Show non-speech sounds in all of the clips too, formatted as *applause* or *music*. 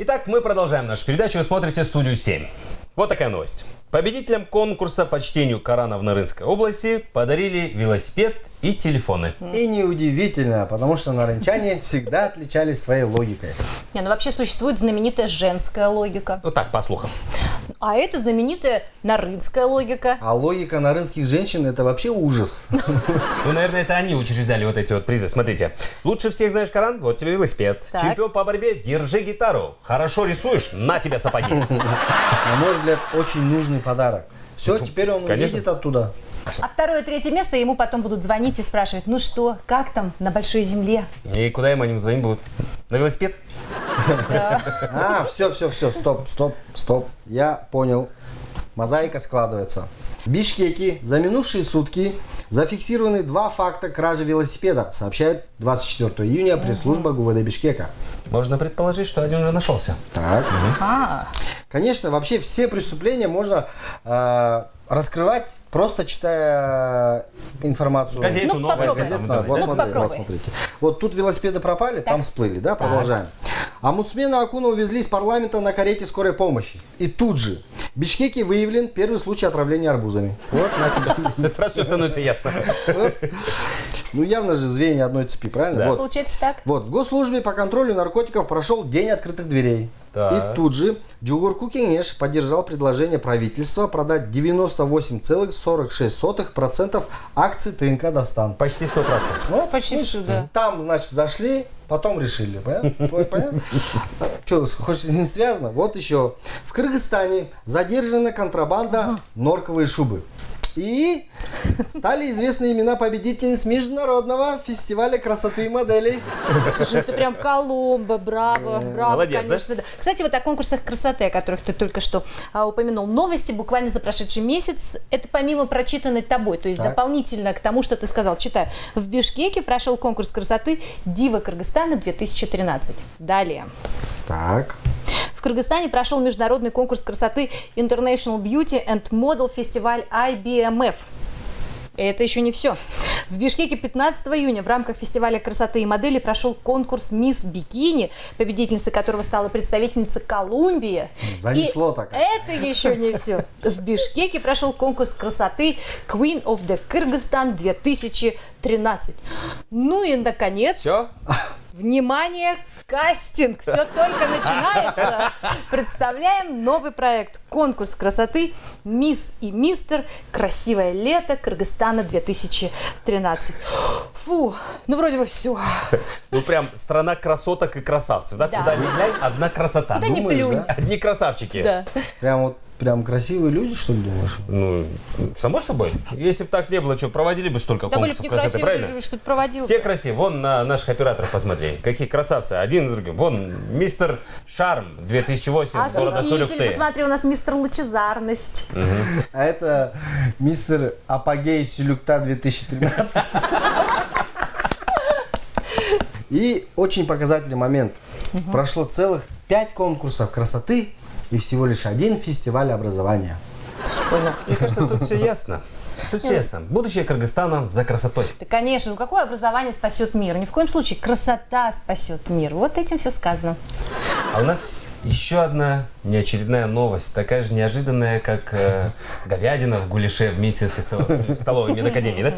Итак, мы продолжаем нашу передачу. Вы смотрите студию 7. Вот такая новость. Победителям конкурса по чтению Корана в Нарынской области подарили велосипед и телефоны. И неудивительно, потому что нарынчане *laughs* всегда отличались своей логикой. Не, ну вообще существует знаменитая женская логика. Вот так, по слухам. А это знаменитая нарынская логика. А логика нарынских женщин это вообще ужас. *laughs* Ну, наверное, это они учреждали вот эти вот призы. Смотрите. Лучше всех знаешь Коран? Вот тебе велосипед. Чемпион по борьбе? Держи гитару. Хорошо рисуешь? На тебе сапоги. *laughs* На мой взгляд, очень нужный подарок. Все, теперь он конечно. уедет оттуда. А второе, третье место ему потом будут звонить и спрашивать, ну что, как там на большой земле? И куда им они звонить будут? На велосипед? А, все, все, все, стоп, стоп, стоп. Я понял. Мозаика складывается. В Бишкеке за минувшие сутки зафиксированы два факта кражи велосипеда, сообщает 24 июня пресс-служба ГУВД Бишкека. Можно предположить, что один уже нашелся. Так. А, Конечно, вообще все преступления можно э, раскрывать просто читая информацию. Газету, Ну, там, Газетную. да, Вот. Ну, смотри, вот смотрите. Вот тут велосипеды пропали, там всплыли, да? Продолжаем. Омбудсмена Акуна увезли из парламента на карете скорой помощи. И тут же в Бишкеке выявлен первый случай отравления арбузами. Вот на тебя. *laughs* Сразу все становится ясно. Ну, явно же звенья одной цепи, правильно? Да. Вот. получается так. Вот, в госслужбе по контролю наркотиков прошел День открытых дверей. Так. И тут же Джугурку Кенеш поддержал предложение правительства продать 98,46% акций ТНК «Достан». Почти 100%. Ну, Почти ну, всюду. Там, значит, зашли, потом решили. Понятно? Что, хоть не связано? Вот еще. В Кыргызстане задержана контрабанда норковые шубы. И стали известны имена победительниц международного фестиваля красоты и моделей. Слушай, это прям Коломбо, браво, браво, Молодец, да? конечно. Да? Кстати, вот о конкурсах красоты, о которых ты только что а, упомянул. Новости буквально за прошедший месяц. Это помимо прочитанной тобой, то есть Так. дополнительно к тому, что ты сказал. Читаю. В Бишкеке прошел конкурс красоты «Дива Кыргызстана 2013». Далее. Так. В Кыргызстане прошел международный конкурс красоты International Beauty and Model фестиваль IBMF. Это еще не все. В Бишкеке 15 июня в рамках фестиваля красоты и модели прошел конкурс «Мисс Бикини», победительницей которого стала представительница Колумбии. Занесло И так. Это еще не все. В Бишкеке прошел конкурс красоты Queen of the Kyrgyzstan 2013. Ну и, наконец, Все? Внимание, кастинг! Все только начинается. Представляем новый проект. Конкурс красоты «Мисс и мистер. Красивое лето Кыргызстана 2013». Фу, ну вроде бы все. Ну прям страна красоток и красавцев, да? Да. Куда ни глянь, одна красота. Куда Думаешь, плюнь. да? Одни красавчики. Да. Прям вот прям красивые люди, что ли, думаешь? Ну, само собой. Если бы так не было, что, проводили бы столько Да были конкурсов бы красоты, красивые, правильно? что-то проводил. Все красивые. Вон на наших операторов посмотри. Какие красавцы. Один за другим. Вон мистер Шарм 2008. города Осветитель, Сурюкты. посмотри, у нас мистер Лучезарность. А это мистер Апогей Сюлюкта 2013. И очень показательный момент. Прошло целых пять конкурсов красоты и всего лишь один фестиваль образования. Понял. Мне кажется, тут все ясно. Тут все ясно. Будущее Кыргызстана за красотой. Да, конечно, ну какое образование спасет мир? Ни в коем случае красота спасет мир. Вот этим все сказано. А у нас еще одна неочередная новость, такая же неожиданная, как э, говядина в гуляше в медицинской столовой, столовой медакадемии, да?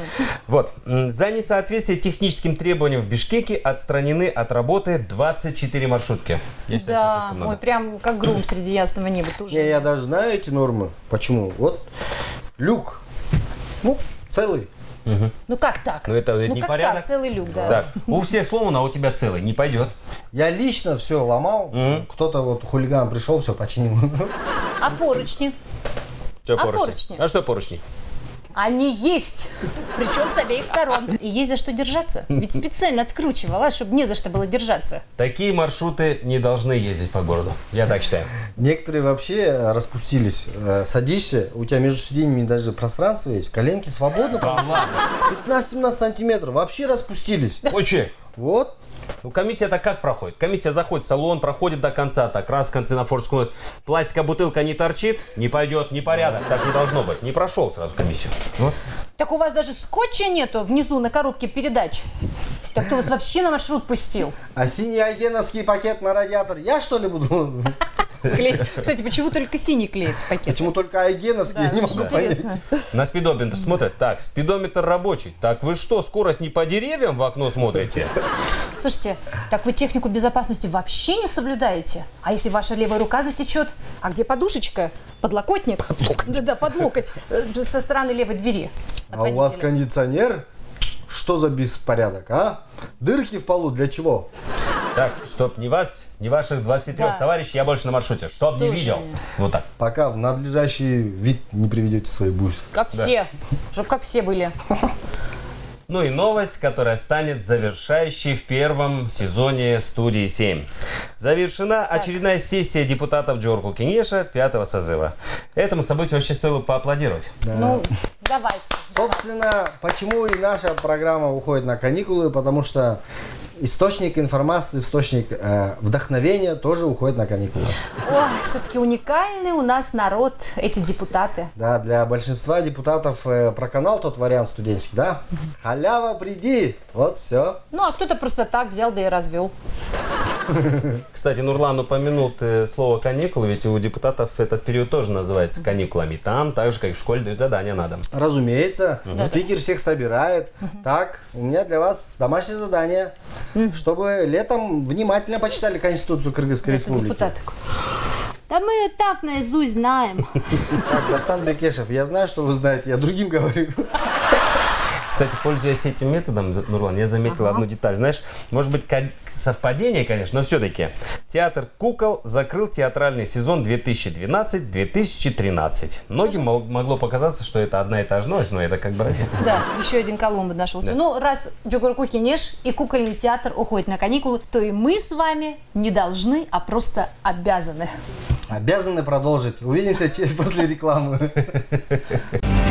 Вот. За несоответствие техническим требованиям в Бишкеке отстранены от работы 24 маршрутки. Я считаю, Да, ой, прям как гром среди ясного неба. Тоже. Не, я даже знаю эти нормы. Почему? Вот люк. Ну, целый. Ну как так? Ну, это ну, не как порядок. так? Целый люк, да. Так, у всех сломано, а у тебя целый. Не пойдет. Я лично все ломал. Кто-то вот хулиган пришел, все починил. А поручни? Что А поручни? А что поручни? Они есть. Причем с обеих сторон. И есть за что держаться. Ведь специально откручивала, чтобы не за что было держаться. Такие маршруты не должны ездить по городу. Я так считаю. Некоторые вообще распустились. Э, Садишься, у тебя между сиденьями даже пространство есть, коленки свободно. 15-17 сантиметров. Вообще распустились. Очень. Вот. Ну, комиссия-то как проходит? Комиссия заходит в салон, проходит до конца, так, раз в конце на форскую. Пластиковая бутылка не торчит, не пойдет, непорядок. Так не должно быть. Не прошел сразу комиссию. Вот. Так у вас даже скотча нету внизу на коробке передач. Так кто вас вообще на маршрут пустил? А синий айгеновский пакет на радиатор я что ли буду? Клеить. Кстати, почему только синий клеит пакет? Почему только айгеновский? Я не могу понять. Интересно. На спидометр смотрят. Так, спидометр рабочий. Так вы что, скорость не по деревьям в окно смотрите? Слушайте, так вы технику безопасности вообще не соблюдаете? А если ваша левая рука затечет? А где подушечка? Подлокотник? Да-да, под локоть. Э, Со стороны левой двери. А у вас кондиционер? Что за беспорядок, а? Дырки в полу для чего? Так, чтоб ни вас, ни ваших 23 Да. товарищей я больше на маршруте. Чтоб не Тоже видел. Вот так. Пока в надлежащий вид не приведете свои бусь. Как все. Чтоб как все были. Ну и новость, которая станет завершающей в первом сезоне студии 7. Завершена очередная сессия депутатов Джорку Кенеша пятого созыва. Этому событию вообще стоило поаплодировать. Ну, давайте. Собственно, почему и наша программа уходит на каникулы, потому что источник информации, источник э, вдохновения тоже уходит на каникулы. Ой, все-таки уникальный у нас народ, эти депутаты. Да, для большинства депутатов э, про канал тот вариант студенческий, да? Халява, приди! Вот, все. Ну, а кто-то просто так взял, да и развел. *laughs* Кстати, Нурлан упомянул ты слово каникулы, ведь у депутатов этот период тоже называется каникулами. Там, так же, как и в школе, дают задания на дом. Разумеется, спикер всех собирает. Так, у меня для вас домашнее задание, чтобы летом внимательно почитали Конституцию Кыргызской Это Республики. депутат такой. Да мы ее так наизусть знаем. Так, Дастан Бекешев, я знаю, что вы знаете, я другим говорю. Кстати, пользуясь этим методом, Нурлан, я заметил одну деталь. Знаешь, может быть, совпадение, конечно, но все-таки. Театр кукол закрыл театральный сезон 2012-2013. Многим могло показаться, что это одна и та же новость, но это как бы разница. Да, еще один Колумб нашелся. Ну, раз Джогурку Кенеш и кукольный театр уходят на каникулы, то и мы с вами не должны, а просто обязаны. Обязаны продолжить. Увидимся *laughs* после рекламы. *laughs*